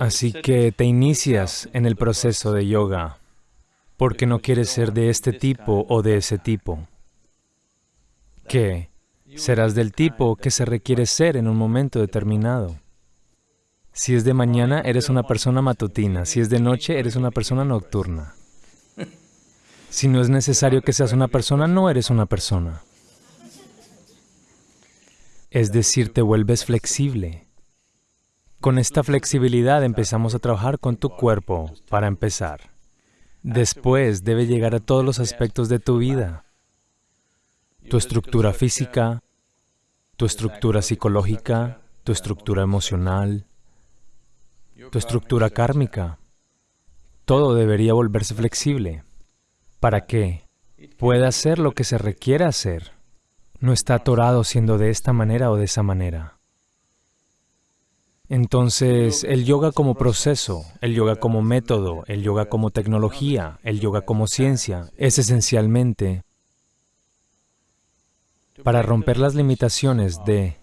Así que te inicias en el proceso de yoga porque no quieres ser de este tipo o de ese tipo. ¿Qué? Serás del tipo que se requiere ser en un momento determinado. Si es de mañana, eres una persona matutina. Si es de noche, eres una persona nocturna. Si no es necesario que seas una persona, no eres una persona. Es decir, te vuelves flexible. Con esta flexibilidad empezamos a trabajar con tu cuerpo, para empezar. Después debe llegar a todos los aspectos de tu vida. Tu estructura física, tu estructura psicológica, tu estructura emocional, tu estructura kármica. Todo debería volverse flexible. ¿Para qué? Puede hacer lo que se requiere hacer. No está atorado siendo de esta manera o de esa manera. Entonces, el yoga como proceso, el yoga como método, el yoga como tecnología, el yoga como ciencia, es esencialmente para romper las limitaciones de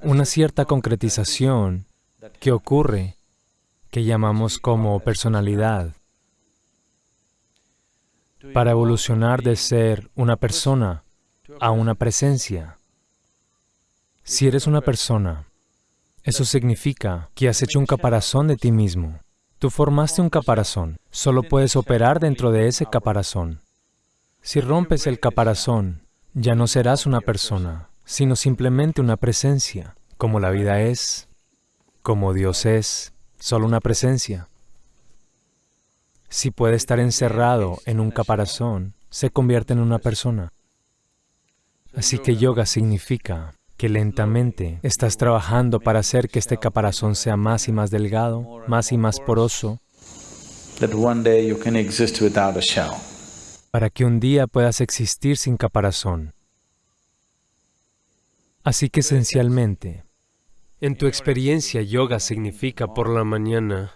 una cierta concretización que ocurre, que llamamos como personalidad, para evolucionar de ser una persona a una presencia. Si eres una persona, eso significa que has hecho un caparazón de ti mismo. Tú formaste un caparazón, solo puedes operar dentro de ese caparazón. Si rompes el caparazón, ya no serás una persona, sino simplemente una presencia, como la vida es, como Dios es, solo una presencia. Si puede estar encerrado en un caparazón, se convierte en una persona. Así que yoga significa que lentamente estás trabajando para hacer que este caparazón sea más y más delgado, más y más poroso, para que un día puedas existir sin caparazón. Así que esencialmente, en tu experiencia, yoga significa por la mañana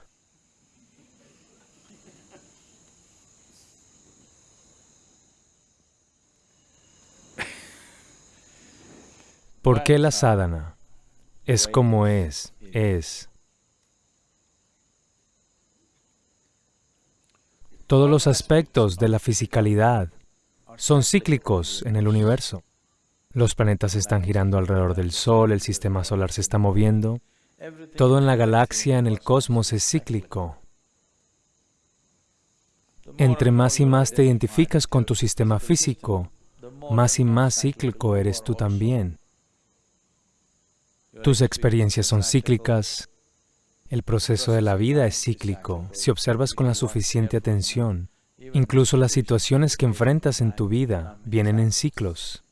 ¿Por qué la sadhana? Es como es, es. Todos los aspectos de la fisicalidad son cíclicos en el universo. Los planetas están girando alrededor del Sol, el sistema solar se está moviendo. Todo en la galaxia, en el cosmos, es cíclico. Entre más y más te identificas con tu sistema físico, más y más cíclico eres tú también. Tus experiencias son cíclicas, el proceso de la vida es cíclico. Si observas con la suficiente atención, incluso las situaciones que enfrentas en tu vida vienen en ciclos.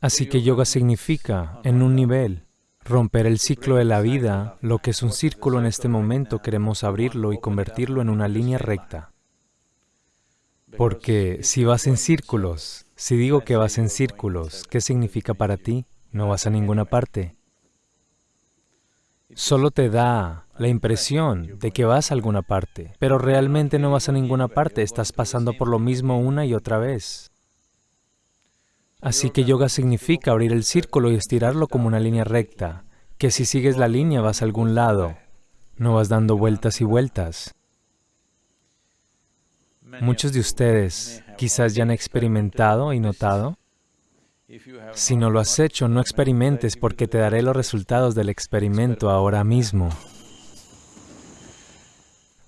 Así que yoga significa, en un nivel, romper el ciclo de la vida, lo que es un círculo en este momento queremos abrirlo y convertirlo en una línea recta. Porque si vas en círculos, si digo que vas en círculos, ¿qué significa para ti? No vas a ninguna parte. Solo te da la impresión de que vas a alguna parte, pero realmente no vas a ninguna parte, estás pasando por lo mismo una y otra vez. Así que yoga significa abrir el círculo y estirarlo como una línea recta, que si sigues la línea vas a algún lado, no vas dando vueltas y vueltas. Muchos de ustedes quizás ya han experimentado y notado si no lo has hecho, no experimentes porque te daré los resultados del experimento ahora mismo.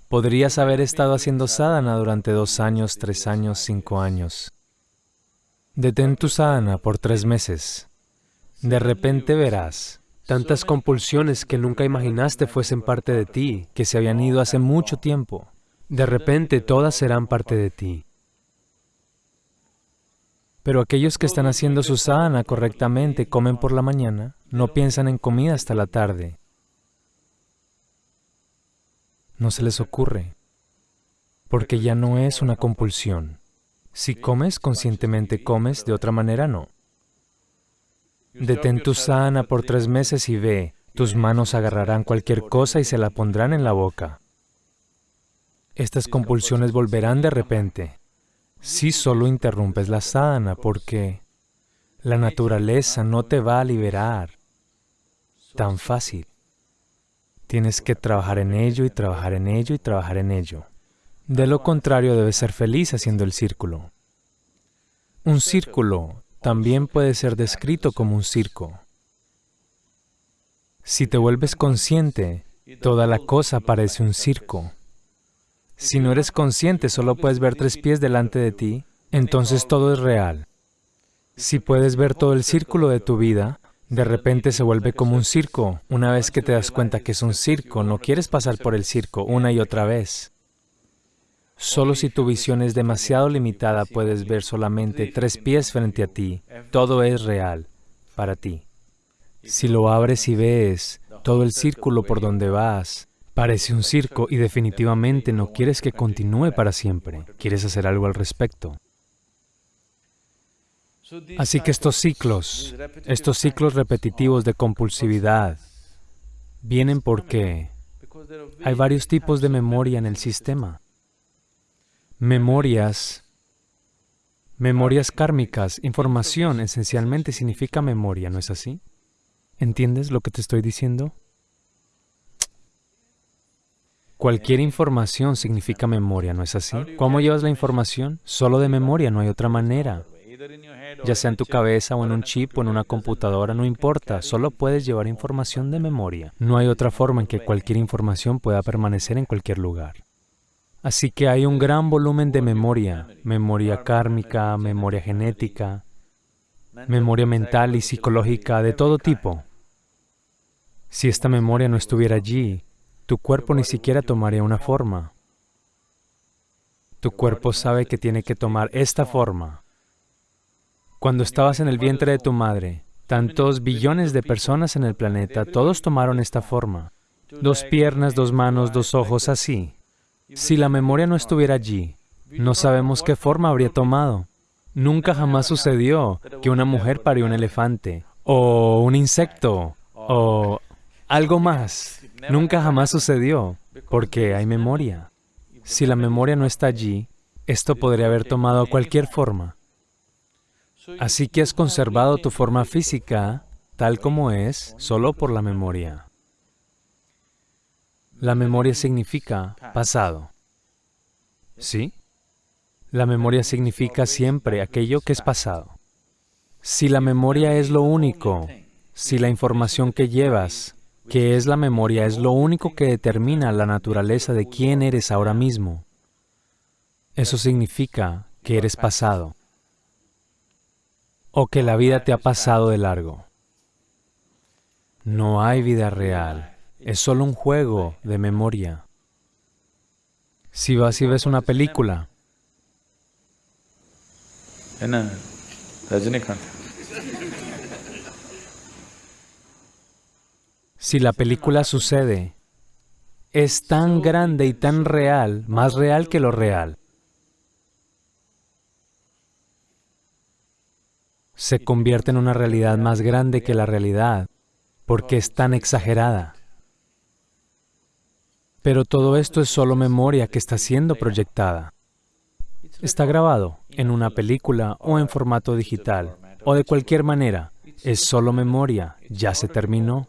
Podrías haber estado haciendo sadhana durante dos años, tres años, cinco años. Detén tu sadhana por tres meses. De repente verás tantas compulsiones que nunca imaginaste fuesen parte de ti, que se habían ido hace mucho tiempo. De repente todas serán parte de ti. Pero aquellos que están haciendo su sadhana correctamente comen por la mañana, no piensan en comida hasta la tarde. No se les ocurre, porque ya no es una compulsión. Si comes, conscientemente comes, de otra manera no. Detén tu sadhana por tres meses y ve, tus manos agarrarán cualquier cosa y se la pondrán en la boca. Estas compulsiones volverán de repente si solo interrumpes la sadhana, porque la naturaleza no te va a liberar tan fácil. Tienes que trabajar en ello y trabajar en ello y trabajar en ello. De lo contrario, debes ser feliz haciendo el círculo. Un círculo también puede ser descrito como un circo. Si te vuelves consciente, toda la cosa parece un circo. Si no eres consciente, solo puedes ver tres pies delante de ti, entonces todo es real. Si puedes ver todo el círculo de tu vida, de repente se vuelve como un circo. Una vez que te das cuenta que es un circo, no quieres pasar por el circo una y otra vez. Solo si tu visión es demasiado limitada puedes ver solamente tres pies frente a ti. Todo es real para ti. Si lo abres y ves todo el círculo por donde vas, parece un circo y definitivamente no quieres que continúe para siempre. Quieres hacer algo al respecto. Así que estos ciclos, estos ciclos repetitivos de compulsividad, vienen porque hay varios tipos de memoria en el sistema memorias, memorias kármicas, información esencialmente significa memoria, ¿no es así? ¿Entiendes lo que te estoy diciendo? Cualquier información significa memoria, ¿no es así? ¿Cómo llevas la información? Solo de memoria, no hay otra manera. Ya sea en tu cabeza o en un chip o en una computadora, no importa, solo puedes llevar información de memoria. No hay otra forma en que cualquier información pueda permanecer en cualquier lugar. Así que hay un gran volumen de memoria, memoria kármica, memoria genética, memoria mental y psicológica de todo tipo. Si esta memoria no estuviera allí, tu cuerpo ni siquiera tomaría una forma. Tu cuerpo sabe que tiene que tomar esta forma. Cuando estabas en el vientre de tu madre, tantos billones de personas en el planeta, todos tomaron esta forma. Dos piernas, dos manos, dos ojos, así. Si la memoria no estuviera allí, no sabemos qué forma habría tomado. Nunca jamás sucedió que una mujer parió un elefante, o un insecto, o algo más. Nunca jamás sucedió, porque hay memoria. Si la memoria no está allí, esto podría haber tomado cualquier forma. Así que has conservado tu forma física tal como es solo por la memoria. La memoria significa pasado. ¿Sí? La memoria significa siempre aquello que es pasado. Si la memoria es lo único, si la información que llevas, que es la memoria, es lo único que determina la naturaleza de quién eres ahora mismo, eso significa que eres pasado o que la vida te ha pasado de largo. No hay vida real es solo un juego de memoria. Si vas y ves una película, si la película sucede, es tan grande y tan real, más real que lo real. Se convierte en una realidad más grande que la realidad, porque es tan exagerada. Pero todo esto es solo memoria que está siendo proyectada. Está grabado en una película o en formato digital, o de cualquier manera. Es solo memoria, ya se terminó.